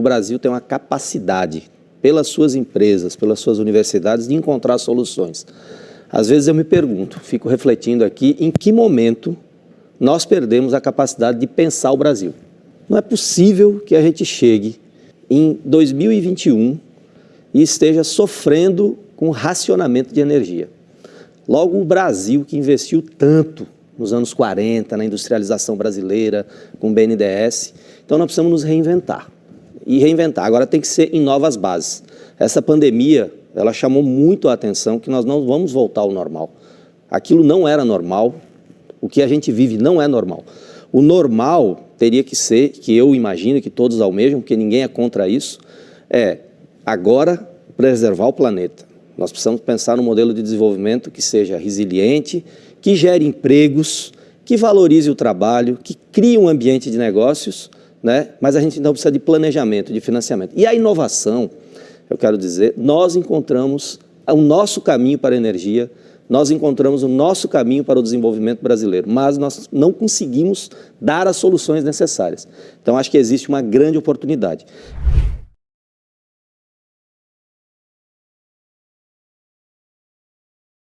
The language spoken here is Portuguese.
o Brasil tem uma capacidade, pelas suas empresas, pelas suas universidades, de encontrar soluções. Às vezes eu me pergunto, fico refletindo aqui, em que momento nós perdemos a capacidade de pensar o Brasil. Não é possível que a gente chegue em 2021 e esteja sofrendo com racionamento de energia. Logo, o Brasil, que investiu tanto nos anos 40, na industrialização brasileira, com o BNDES, então nós precisamos nos reinventar. E reinventar, agora tem que ser em novas bases. Essa pandemia, ela chamou muito a atenção que nós não vamos voltar ao normal. Aquilo não era normal, o que a gente vive não é normal. O normal teria que ser, que eu imagino que todos almejam, porque ninguém é contra isso, é agora preservar o planeta. Nós precisamos pensar num modelo de desenvolvimento que seja resiliente, que gere empregos, que valorize o trabalho, que crie um ambiente de negócios, né? mas a gente então precisa de planejamento, de financiamento. E a inovação, eu quero dizer, nós encontramos o nosso caminho para a energia, nós encontramos o nosso caminho para o desenvolvimento brasileiro, mas nós não conseguimos dar as soluções necessárias. Então, acho que existe uma grande oportunidade.